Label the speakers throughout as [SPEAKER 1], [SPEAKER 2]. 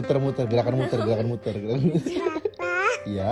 [SPEAKER 1] Muter-muter, gerakan muter, gerakan muter. gerakan muter.
[SPEAKER 2] Siapa?
[SPEAKER 1] Iya.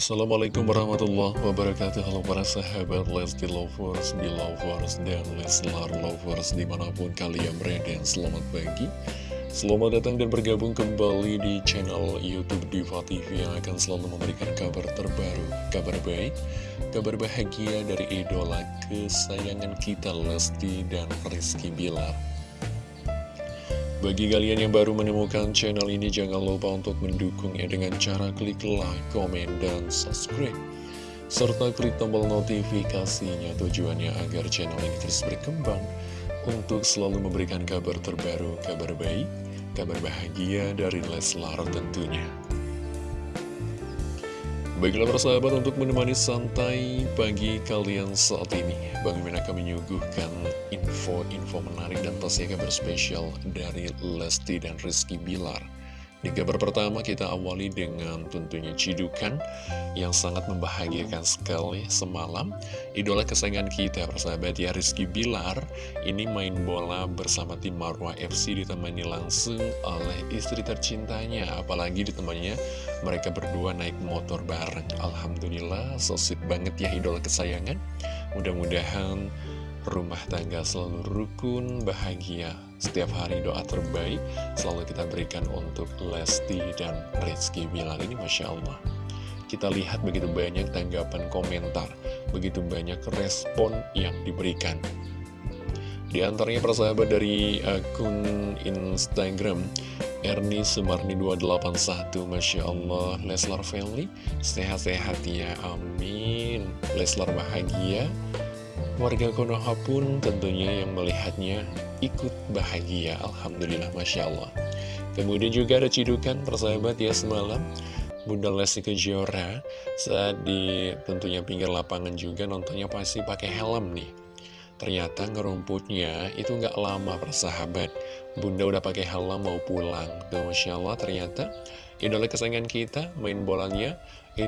[SPEAKER 3] Assalamualaikum warahmatullahi wabarakatuh. Halo para sahabat Lesti Lovers, Belovers, dan Leslar Lovers di mana pun kalian berada Selamat pagi. Selamat datang dan bergabung kembali di channel Youtube Diva TV Yang akan selalu memberikan kabar terbaru Kabar baik, kabar bahagia dari idola kesayangan kita Lesti dan Rizky Bilar bagi kalian yang baru menemukan channel ini, jangan lupa untuk mendukungnya dengan cara klik like, komen, dan subscribe. Serta klik tombol notifikasinya tujuannya agar channel ini terus berkembang untuk selalu memberikan kabar terbaru, kabar baik, kabar bahagia dari Leslar tentunya. Baiklah persahabat untuk menemani santai pagi kalian saat ini Bang Mimin akan menyuguhkan info-info menarik dan pastinya kabar spesial dari Lesti dan Rizky Bilar di kabar pertama kita awali dengan tentunya cidukan yang sangat membahagiakan sekali semalam. Idola kesayangan kita, persahabat ya Rizky Bilar, ini main bola bersama tim Marwah FC ditemani langsung oleh istri tercintanya. Apalagi ditemaninya mereka berdua naik motor bareng. Alhamdulillah, so sweet banget ya idola kesayangan. Mudah-mudahan rumah tangga selalu rukun, bahagia. Setiap hari doa terbaik selalu kita berikan untuk Lesti dan Rizky Bilar ini Masya Allah. Kita lihat begitu banyak tanggapan komentar, begitu banyak respon yang diberikan. Di antaranya persahabat dari akun Instagram Erni Sumarni 281 Masya Allah Leslar Family Sehat-sehat ya Amin Leslar bahagia Warga Konoha pun tentunya yang melihatnya ikut bahagia Alhamdulillah Masya Allah. Kemudian juga ada cidukan persahabat ya semalam Bunda Lesti Kejora saat di tentunya pinggir lapangan juga nontonnya pasti pakai helm nih. Ternyata ngerumputnya itu nggak lama persahabat. Bunda udah pakai helm mau pulang. Tuh Masya Allah ternyata idola kesayangan kita main bolanya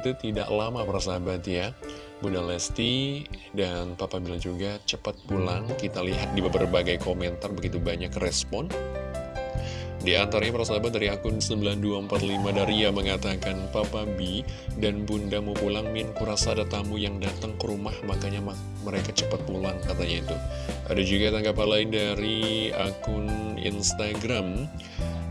[SPEAKER 3] itu tidak lama persahabat ya Bunda Lesti dan Papa bilang juga cepat pulang. Kita lihat di berbagai komentar begitu banyak respon. Di antaranya persahabat dari akun 9245 Daria mengatakan Papa B dan Bunda mau pulang Min kurasa ada tamu yang datang ke rumah makanya mereka cepat pulang katanya itu Ada juga tanggapan lain dari akun Instagram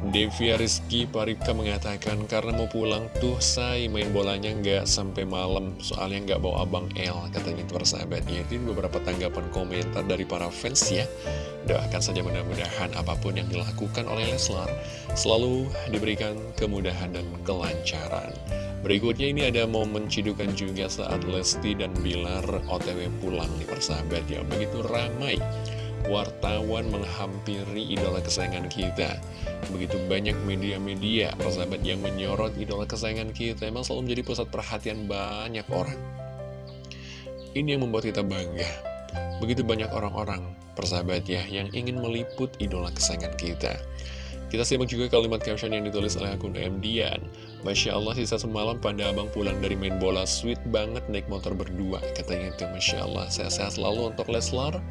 [SPEAKER 3] Devia Rizky Paripka mengatakan karena mau pulang tuh saya main bolanya nggak sampai malam soalnya nggak bawa abang L katanya itu persahabat ya itu beberapa tanggapan komentar dari para fans ya. Doakan saja mudah-mudahan apa pun yang dilakukan oleh Leslar selalu diberikan kemudahan dan kelancaran. Berikutnya ini ada momen cidukan juga saat Lesti dan Bilar OTW pulang nih persahabat ya. Begitu ramai wartawan menghampiri idola kesayangan kita. Begitu banyak media-media, persahabat yang menyorot idola kesayangan kita Emang selalu menjadi pusat perhatian banyak orang. Ini yang membuat kita bangga. Begitu banyak orang-orang, persahabat ya, yang ingin meliput idola kesayangan kita. Kita simak juga kalimat caption yang ditulis oleh akun MDian Masya Allah sisa semalam pada abang pulang dari main bola Sweet banget naik motor berdua Katanya itu. Masya Allah Sehat-sehat selalu untuk Leslar.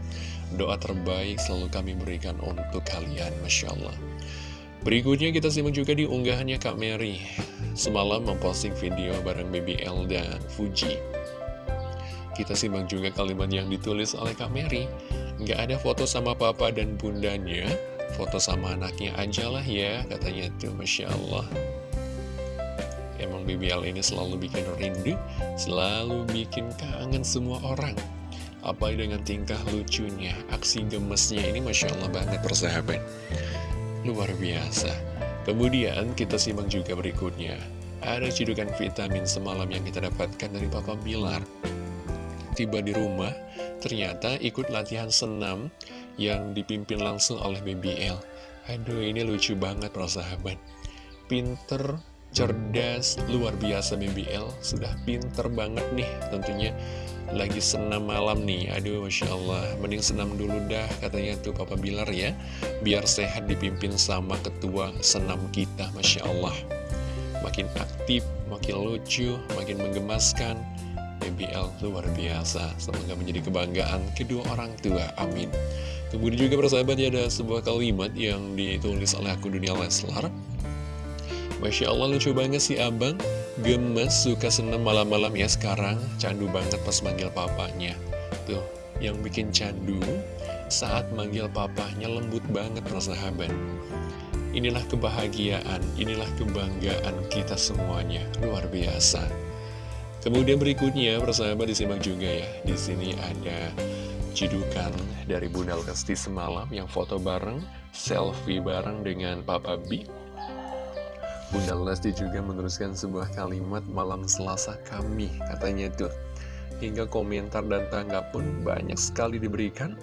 [SPEAKER 3] Doa terbaik selalu kami berikan untuk kalian Masya Allah. Berikutnya kita simak juga di unggahannya Kak Mary. Semalam memposting video bareng Baby L dan Fuji. Kita simak juga kalimat yang ditulis oleh Kak Mary. Nggak ada foto sama papa dan bundanya Foto sama anaknya aja lah ya Katanya tuh Masya Allah Emang BBL ini selalu bikin rindu Selalu bikin kangen semua orang Apa dengan tingkah lucunya Aksi gemesnya ini Masya Allah banget persahabat Luar biasa Kemudian kita simak juga berikutnya. Ada cidukan vitamin semalam yang kita dapatkan dari Papa Bilar. Tiba di rumah, ternyata ikut latihan senam yang dipimpin langsung oleh BBL. Aduh, ini lucu banget para sahabat. Pinter, cerdas, luar biasa BBL. Sudah pinter banget nih tentunya. Lagi senam malam nih, aduh Masya Allah. Mending senam dulu dah katanya tuh Papa Bilar ya. Biar sehat dipimpin sama ketua senam kita, Masya Allah. Makin aktif, makin lucu, makin menggemaskan. BBL luar biasa. Semoga menjadi kebanggaan kedua orang tua. Amin. Kemudian juga persahabat ya ada sebuah kalimat yang ditulis oleh akun dunia Leslar. Masya Allah lucu banget sih abang. Gemes suka senam malam-malam. Ya sekarang Candu banget pas manggil papanya. Tuh yang bikin candu Saat manggil papanya lembut banget persahabat Inilah kebahagiaan Inilah kebanggaan kita semuanya. Luar biasa. Kemudian berikutnya persahabat disimak juga ya. Di sini ada cidukan dari Bunda Lesti semalam yang foto bareng, selfie bareng dengan Papa B Bunda Lesti juga meneruskan sebuah kalimat malam selasa kami katanya tuh Hingga komentar dan tanggapan banyak sekali diberikan.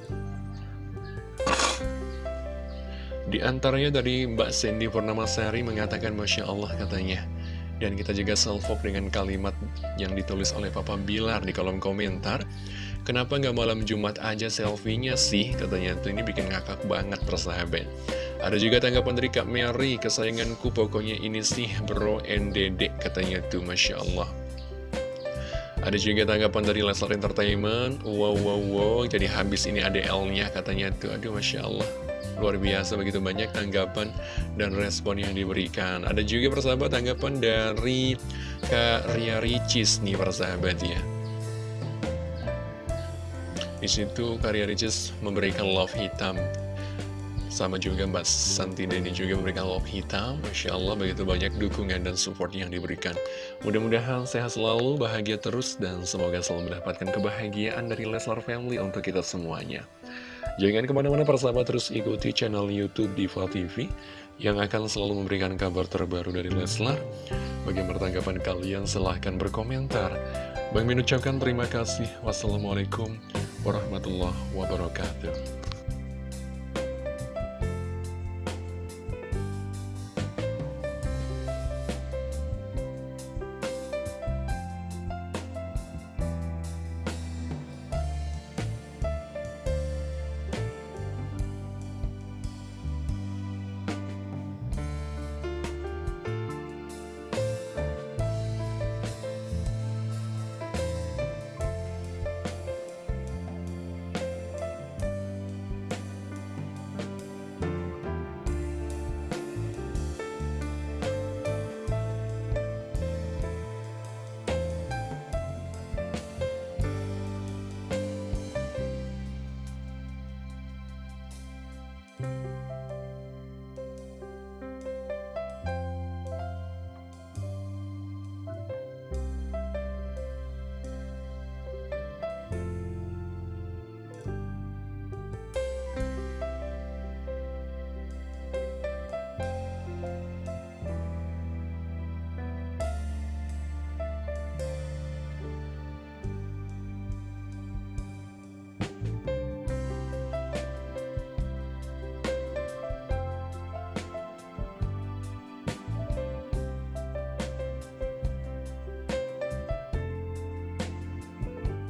[SPEAKER 3] Di antaranya dari Mbak Sandy Purnamasari mengatakan Masya Allah katanya. Dan kita juga selfie dengan kalimat yang ditulis oleh Papa Bilar di kolom komentar. Kenapa nggak malam Jumat aja selfie-nya sih? Katanya tuh ini bikin ngakak banget persahabat ada juga tanggapan dari Kak Mary, kesayanganku pokoknya ini sih bro NDD katanya tuh Masya Allah. Ada juga tanggapan dari Leslar Entertainment, wow wow wow, jadi habis ini ada L-nya katanya tuh, aduh Masya Allah. Luar biasa begitu banyak tanggapan dan respon yang diberikan. Ada juga persahabat tanggapan dari Kak Ria Ricis nih persahabat ya. Di situ Kak Ria Ricis memberikan love hitam sama juga Mbak Santi Deni juga memberikan love hitam. Masya Allah begitu banyak dukungan dan support yang diberikan. Mudah-mudahan sehat selalu, bahagia terus Dan semoga selalu mendapatkan kebahagiaan dari Leslar Family untuk kita semuanya. Jangan ke mana-mana persahabat terus ikuti channel Youtube Diva TV Yang akan selalu memberikan kabar terbaru dari Leslar. Bagaimana tanggapan kalian? Silahkan berkomentar. Bang Min ucapkan terima kasih. Wassalamualaikum warahmatullahi wabarakatuh